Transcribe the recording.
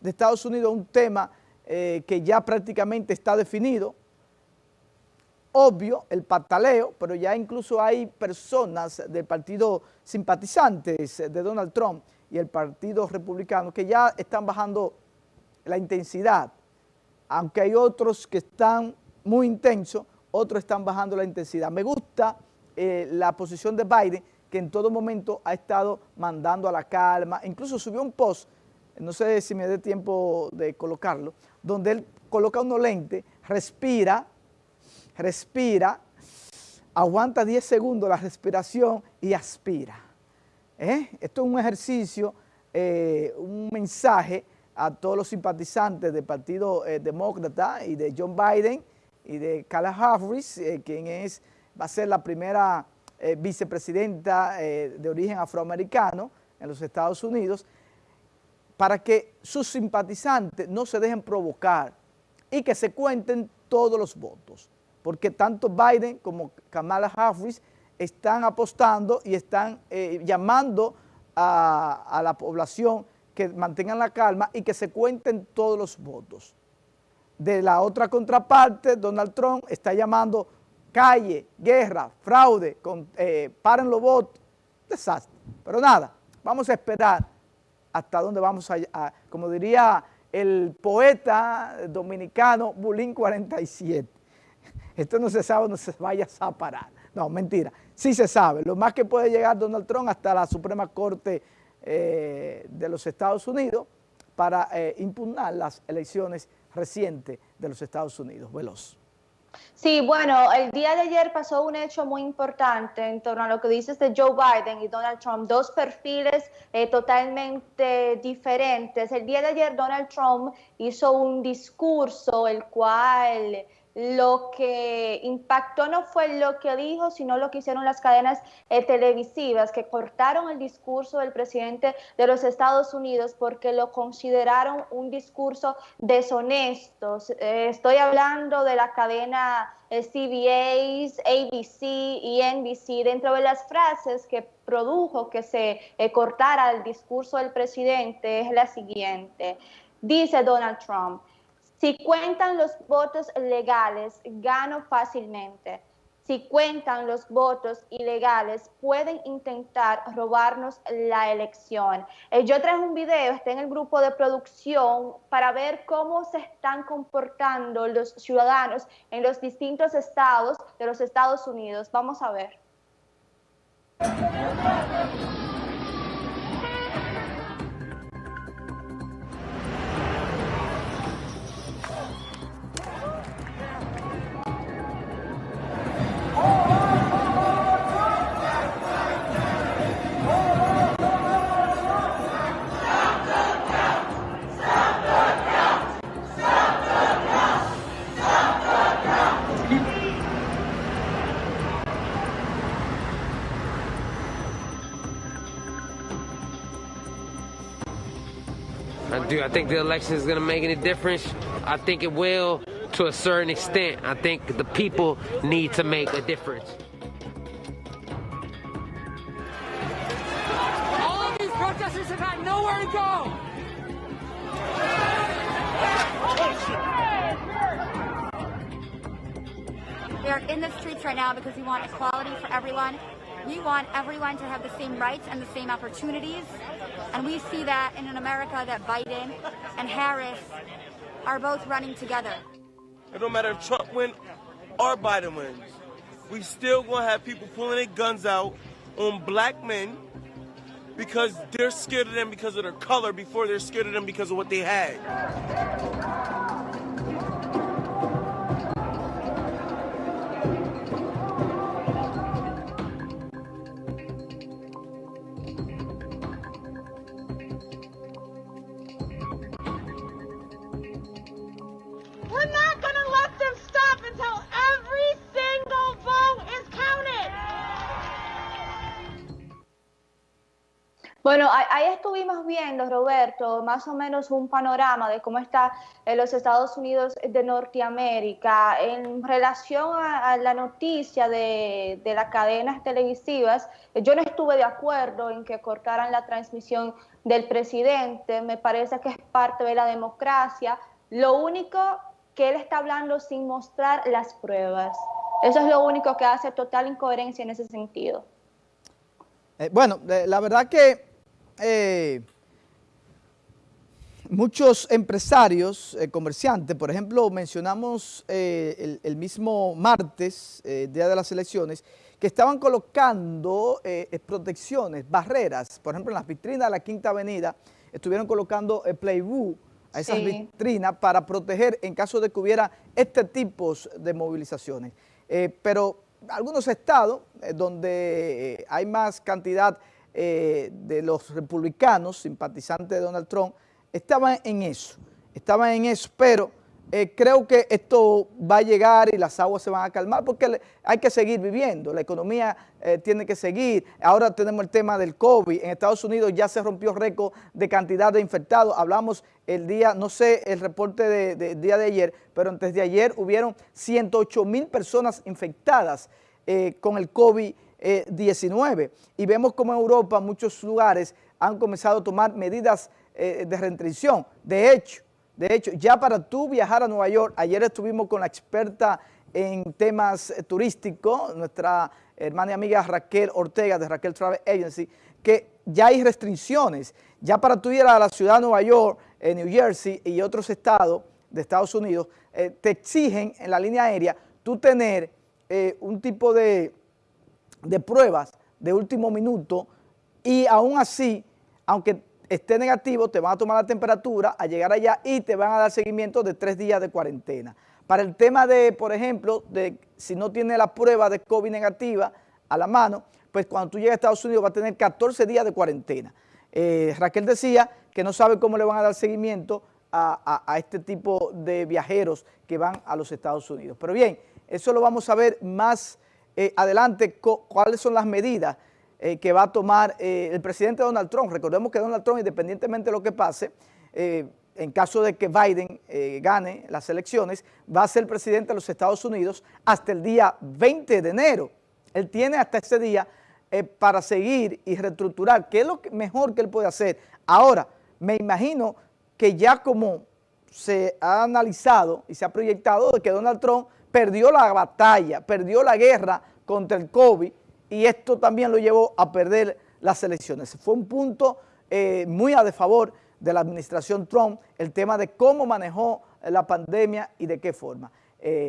de Estados Unidos un tema eh, que ya prácticamente está definido, obvio el pataleo, pero ya incluso hay personas del partido simpatizantes de Donald Trump y el partido republicano que ya están bajando la intensidad, aunque hay otros que están muy intensos, otros están bajando la intensidad. Me gusta eh, la posición de Biden, que en todo momento ha estado mandando a la calma, incluso subió un post, no sé si me dé tiempo de colocarlo, donde él coloca unos lentes, respira, respira, aguanta 10 segundos la respiración y aspira. ¿Eh? Esto es un ejercicio, eh, un mensaje a todos los simpatizantes del Partido eh, Demócrata y de John Biden y de Kamala Harris, quien es, va a ser la primera vicepresidenta de origen afroamericano en los Estados Unidos, para que sus simpatizantes no se dejen provocar y que se cuenten todos los votos, porque tanto Biden como Kamala Harris están apostando y están eh, llamando a, la población que mantengan la calma y que se cuenten todos los votos. De la otra contraparte, Donald Trump está llamando calle, guerra, fraude, eh, paren los votos, desastre. Pero nada, vamos a esperar hasta dónde vamos a, como diría el poeta dominicano Bulín 47. Esto no se sabe dónde se vaya a parar. No, mentira. Sí se sabe. Lo más que puede llegar Donald Trump hasta la Suprema Corte eh, de los Estados Unidos para eh, impugnar las elecciones recientes de los Estados Unidos. Veloz. Sí, bueno, el día de ayer pasó un hecho muy importante en torno a lo que dices de Joe Biden y Donald Trump, dos perfiles eh, totalmente diferentes. El día de ayer Donald Trump hizo un discurso el cual lo que impactó no fue lo que dijo, sino lo que hicieron las cadenas eh, televisivas, que cortaron el discurso del presidente de los Estados Unidos porque lo consideraron un discurso deshonesto. Eh, estoy hablando de la cadena eh, CBS, ABC y NBC. Dentro de las frases que produjo que se cortara el discurso del presidente es la siguiente. Dice Donald Trump, si cuentan los votos legales, gano fácilmente. Si cuentan los votos ilegales, pueden intentar robarnos la elección. Eh, yo traje un video, está en el grupo de producción, para ver cómo se están comportando los ciudadanos en los distintos estados de los Estados Unidos. Vamos a ver. I do I think the election is going to make any difference? I think it will to a certain extent. I think the people need to make a difference. All of these protesters have had nowhere to go. We are in the streets right now because we want equality for everyone. We want everyone to have the same rights and the same opportunities. And we see that in an America that Biden and Harris are both running together. It don't matter if Trump wins or Biden wins. We still gonna have people pulling their guns out on black men because they're scared of them because of their color before they're scared of them because of what they had. Bueno, ahí estuvimos viendo, Roberto, más o menos un panorama de cómo está eh, los Estados Unidos de Norteamérica en relación a, la noticia de, las cadenas televisivas. Eh, yo no estuve de acuerdo en que cortaran la transmisión del presidente, me parece que es parte de la democracia. Lo único que él está hablando sin mostrar las pruebas. Eso es lo único que hace total incoherencia en ese sentido. Eh, bueno, la verdad que eh, muchos empresarios, eh, comerciantes, por ejemplo, mencionamos el, el, mismo martes, día de las elecciones, que estaban colocando protecciones, barreras, por ejemplo, en las vitrinas de la Quinta Avenida, estuvieron colocando Playbook, a esas vitrinas para proteger en caso de que hubiera este tipo de movilizaciones. Eh, pero algunos estados eh, donde eh, hay más cantidad de los republicanos, simpatizantes de Donald Trump, estaban en eso, estaban en eso, pero eh, creo que esto va a llegar y las aguas se van a calmar porque hay que seguir viviendo, la economía eh, tiene que seguir. Ahora tenemos el tema del COVID, en Estados Unidos ya se rompió récord de cantidad de infectados, hablamos el día, no sé el reporte del de, día de ayer, pero antes de ayer hubieron 108 mil personas infectadas eh, con el COVID-19 y vemos como en Europa muchos lugares han comenzado a tomar medidas de restricción. De hecho, de hecho, ya para tú viajar a Nueva York, ayer estuvimos con la experta en temas turísticos, nuestra hermana y amiga Raquel Ortega de Raquel Travel Agency, que ya hay restricciones. Ya para tú ir a la ciudad de Nueva York, en New Jersey y otros estados de Estados Unidos, eh, te exigen en la línea aérea tú tener eh, un tipo de, de pruebas de último minuto y aún así, aunque esté negativo, te van a tomar la temperatura, a llegar allá y te van a dar seguimiento de tres días de cuarentena. Para el tema de, por ejemplo, de si no tiene la prueba de COVID negativa a la mano, pues cuando tú llegas a Estados Unidos va a tener 14 días de cuarentena. Eh, Raquel decía que no sabe cómo le van a dar seguimiento a, este tipo de viajeros que van a los Estados Unidos. Pero bien, eso lo vamos a ver más eh, adelante, cuáles son las medidas eh, que va a tomar eh, el presidente Donald Trump. Recordemos que Donald Trump, independientemente de lo que pase, en caso de que Biden gane las elecciones, va a ser presidente de los Estados Unidos hasta el día 20 de enero. Él tiene hasta ese día para seguir y reestructurar, qué es lo mejor que él puede hacer. Ahora, me imagino que ya como se ha analizado y se ha proyectado de que Donald Trump perdió la batalla, perdió la guerra contra el COVID, y esto también lo llevó a perder las elecciones. Fue un punto eh, muy a de favor de la administración Trump el tema de cómo manejó la pandemia y de qué forma. Eh,